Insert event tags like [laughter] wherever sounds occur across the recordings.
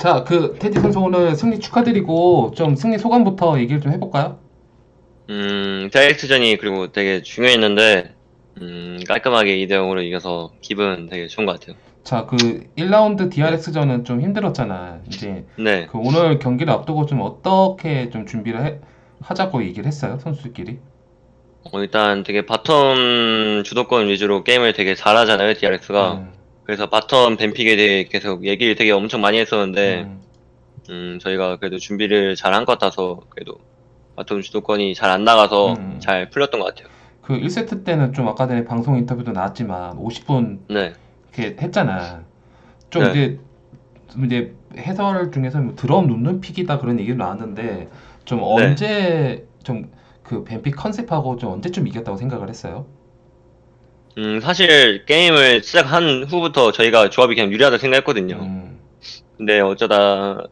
자, 그 테디 선수 오늘 승리 축하드리고 좀 승리 소감부터 얘기를 좀 해볼까요? 음, DRX전이 그리고 되게 중요했는데, 음, 깔끔하게 2대 0으로 이겨서 기분 되게 좋은 것 같아요. 자, 그 1라운드 DRX전은 좀 힘들었잖아. 이제 네. 그 오늘 경기를 앞두고 좀 어떻게 좀 준비를 해- 하자고 얘기를 했어요, 선수들끼리. 어, 일단 되게 bottom 주도권 위주로 게임을 되게 잘하잖아요, DRX가. 음, 그래서 bottom ban pick에 대해 계속 얘기를 되게 엄청 많이 했었는데, 음, 음, 저희가 그래도 준비를 잘 한 것 같아서, 그래도 bottom 주도권이 잘 안 나가서 음. 잘 풀렸던 것 같아요. 그 1세트 때는 좀 아까 전에 방송 인터뷰도 나왔지만 50분 네. 이렇게 했잖아. 좀 네. 이제 좀 이제 해설 중에서 뭐 드러눕는 pick이다 그런 얘기도 나왔는데 좀 네. 언제 좀 그 ban pick 컨셉하고 좀 언제쯤 이겼다고 생각을 했어요? 음, 사실 게임을 시작한 후부터 저희가 조합이 그냥 유리하다 생각했거든요. 음, 근데 어쩌다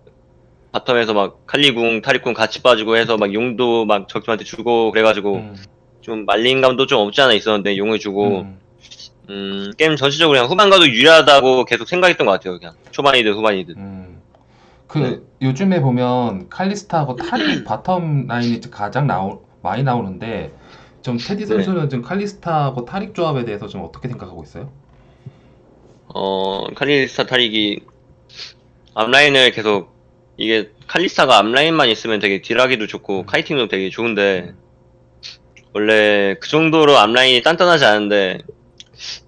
bottom에서 막 칼리 궁, 타릭 궁 같이 빠지고 해서 막 용도 막 적팀한테 주고 그래가지고 음, 좀 말린 감도 좀 없지 않아 있었는데 용을 주고 음. 음, 게임 전체적으로 그냥 후반 가도 유리하다고 계속 생각했던 것 같아요. 그냥 초반이든 후반이든. 음. 그 네. 요즘에 보면 칼리스타하고 타릭 bottom 라인이 가장 나오, 많이 나오는데 좀 테디 네. 선수는 지금 칼리스타하고 타릭 조합에 대해서 좀 어떻게 생각하고 있어요? 어, 칼리스타 타릭이 앞라인을 계속 이게 칼리스타가 앞라인만 있으면 되게 deal하기도 좋고 kiting도 되게 좋은데 원래 그 정도로 앞라인이 단단하지 않은데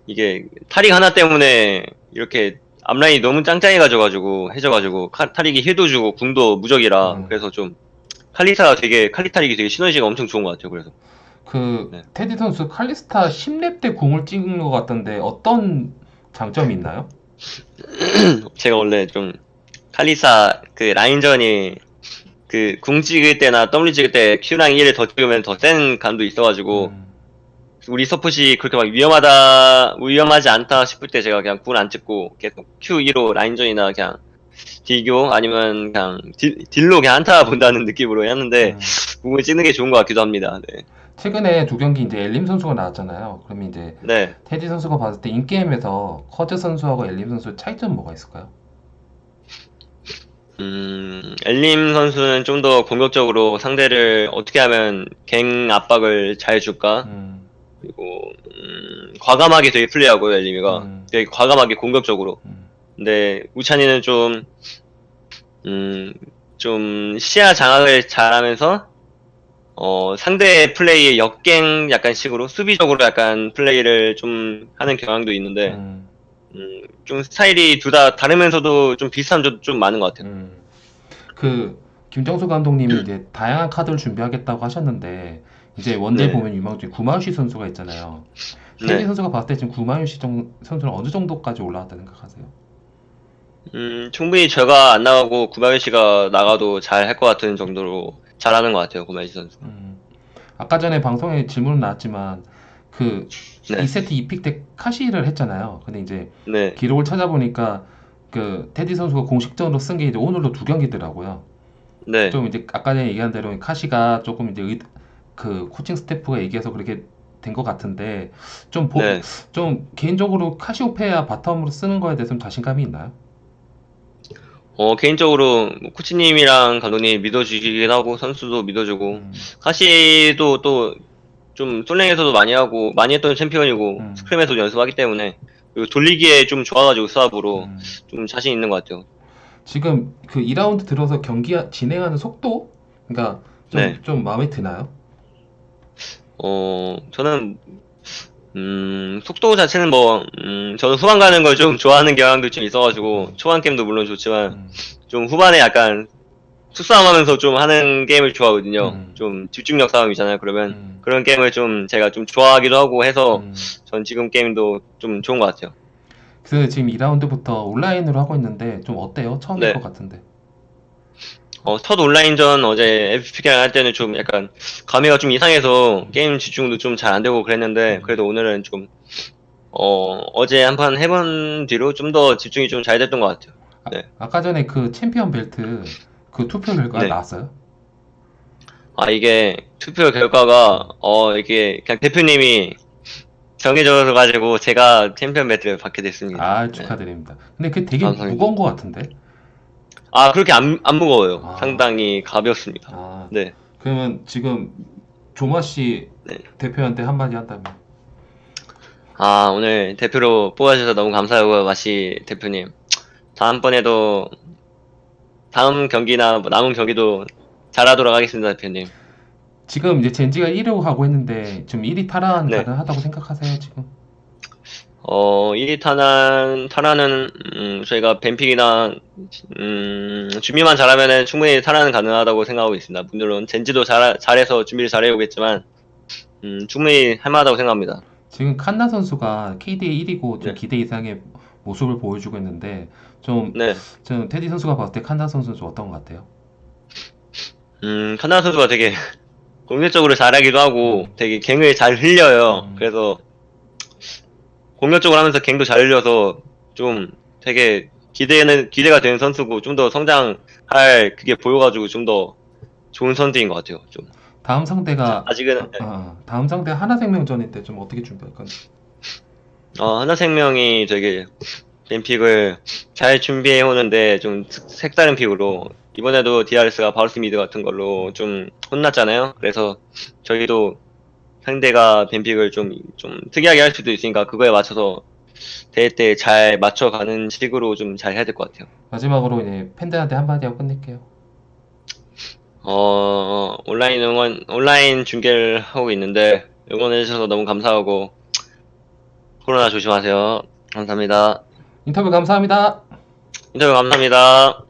이게 타릭 하나 때문에 이렇게 앞라인이 너무 짱짱해가지고 해져가지고 카- 타릭이 heal도 주고 궁도 무적이라 음. 그래서 좀 칼리스타가 되게 칼리 타릭이 되게 시너지가 엄청 좋은 것 같아요. 그래서 그 네. 테디 선수 칼리스타 10렙 때 공을 찍은 것 같던데 어떤 장점이 있나요? [clears throat] 제가 원래 좀 칼리사 그 라인전이 그 궁 찍을 때나 W 찍을 때 Q랑 1을 더 찍으면 더 센 감도 있어가지고 음, 우리 서폿이 그렇게 막 위험하다 위험하지 않다 싶을 때 제가 그냥 궁을 안 찍고 계속 Q2로 라인전이나 그냥 딜교 아니면 그냥 deal, deal로 그냥 한타 본다는 느낌으로 했는데 음. 궁을 찍는 게 좋은 것 같기도 합니다. 네. 최근에 두 경기 이제 엘림 선수가 나왔잖아요. 그러면 이제 네. 테디 선수가 봤을 때 in-game에서 커즈 선수하고 엘림 선수의 차이점 뭐가 있을까요? 음, 엘림 선수는 좀 더 공격적으로 상대를 어떻게 하면 gank 압박을 잘 줄까? 음, 그리고 음, 과감하게 되게 플레이하고요 엘림이가 음. 되게 과감하게 공격적으로 음, 근데 우찬이는 좀 음, 좀 시야 장악을 잘하면서 어, 상대 플레이의 역갱 약간 식으로 수비적으로 약간 플레이를 좀 하는 경향도 있는데 음, 음, 좀 스타일이 둘 다 다르면서도 좀 비슷한 점도 좀 많은 것 같아요. 음. 그 김정수 감독님이 이제 다양한 카드를 준비하겠다고 하셨는데 이제 원딜 네. 보면 유망 중에 구마유시 선수가 있잖아요. 테디 네. 선수가 봤을 때 지금 구마유시 정- 선수는 어느 정도까지 올라왔다 생각하세요? 음, 충분히 제가 안 나가고 구마유 씨가 나가도 잘 할 것 같은 정도로 잘하는 것 같아요 구마유 선수. 음. 아까 전에 방송에 질문 나왔지만 그 네. 2세트 2픽 때 카시를 했잖아요. 근데 이제 네. 기록을 찾아보니까 그 테디 선수가 공식적으로 쓴 게 이제 오늘로 두 경기더라고요. 네. 좀 이제 아까 전에 얘기한 대로 카시가 조금 이제 의- 그 코칭 스태프가 얘기해서 그렇게 된 것 같은데 좀 보, 네. 좀 개인적으로 카시오페아 바텀으로 쓰는 거에 대해서 좀 자신감이 있나요? 어, 개인적으로 뭐 코치님이랑 감독님이 믿어주시긴 하고 선수도 믿어주고 음, 카시도 또 좀 솔랭에서도 많이 하고 많이 했던 챔피언이고 음. 스크림에서도 연습하기 때문에 그리고 돌리기에 좀 좋아가지고 수압으로 음. 좀 자신 있는 것 같아요. 지금 그 2라운드 들어서 경기 진행하는 속도, 그러니까 좀, 네. 좀 마음에 드나요? 어, 저는 음, 속도 자체는 뭐 음, 저는 후반 가는 걸 좀 좋아하는 경향도 좀 있어가지고 초반 게임도 물론 좋지만 음, 좀 후반에 약간 수싸움 하면서 좀 하는 게임을 좋아하거든요. 음. 좀 집중력 싸움이잖아요. 그러면 음, 그런 게임을 좀 제가 좀 좋아하기도 하고 해서 음. 전 지금 게임도 좀 좋은 것 같아요. 그래서 지금 2라운드부터 온라인으로 하고 있는데 좀 어때요? 처음일 네. 것 같은데. 어, 첫 온라인전 어제 APK랑 할 때는 좀 약간 감회가 좀 이상해서 게임 집중도 좀 잘 안 되고 그랬는데 그래도 오늘은 좀 어, 어제 한 판 해본 뒤로 좀 더 집중이 좀 잘 됐던 것 같아요. 네. 아까 전에 그 챔피언 벨트 그 투표 결과 네. 나왔어요? 아, 이게 투표 결과가 어, 이게 그냥 대표님이 정해져서 가지고 제가 챔피언 벨트를 받게 됐습니다. 아 네. 축하드립니다. 근데 그 되게 감사합니다. 무거운 것 같은데. 아 그렇게 안, 안 무거워요. 아. 상당히 가볍습니다. 아, 네. 그러면 지금 조마 씨 네. 대표한테 한마디 한다면 아 오늘 대표로 뽑아주셔서 너무 감사하고요, 마시 대표님. 다음번에도 다음 경기나 뭐 남은 경기도 잘하도록 하겠습니다, 대표님. 지금 이제 젠지가 1위 하고 있는데 지금 1위 탈환 네. 가능하다고 생각하세요 지금? 어, 1위 탄환, 탈환은, 음, 저희가 뱀픽이나, 음, 준비만 잘하면은 충분히 탈환은 가능하다고 생각하고 있습니다. 물론, 젠지도 잘, 잘해서 준비를 잘해오겠지만, 음, 충분히 할만하다고 생각합니다. 지금 칸나 선수가 KDA 1위고 좀 네. 기대 이상의 모습을 보여주고 있는데 좀, 네. 좀 테디 선수가 봤을 때 칸나 선수 좀 어떤 것 같아요? 음, 카나 선수가 되게 공격적으로 잘하기도 하고, 되게 갱을 잘 흘려요. 음. 그래서, 공격적으로 하면서 gank도 잘 흘려서, 좀 되게 기대는, 기대가 되는 선수고, 좀 더 성장할 그게 보여가지고, 좀 더 좋은 선수인 것 같아요. 좀. 다음 상대가 아직은, 아, 다음 상대 한화생명전인데 좀 어떻게 준비할 건지. 어, 한화생명이 되게 ban pick을 잘 준비해 오는데 좀 스- 색다른 pick으로 이번에도 DRX가 바루스 mid 같은 걸로 좀 혼났잖아요. 그래서 저희도 상대가 뱀픽을 좀, 좀 특이하게 할 수도 있으니까 그거에 맞춰서 대회 때 잘 맞춰가는 식으로 좀 잘 해야 될 것 같아요. 마지막으로 이제 팬들한테 한마디 하고 끝낼게요. 어, 온라인 응원, 온라인 중계를 하고 있는데 응원해주셔서 너무 감사하고 코로나 조심하세요. 감사합니다. 인터뷰 감사합니다. 인터뷰 감사합니다.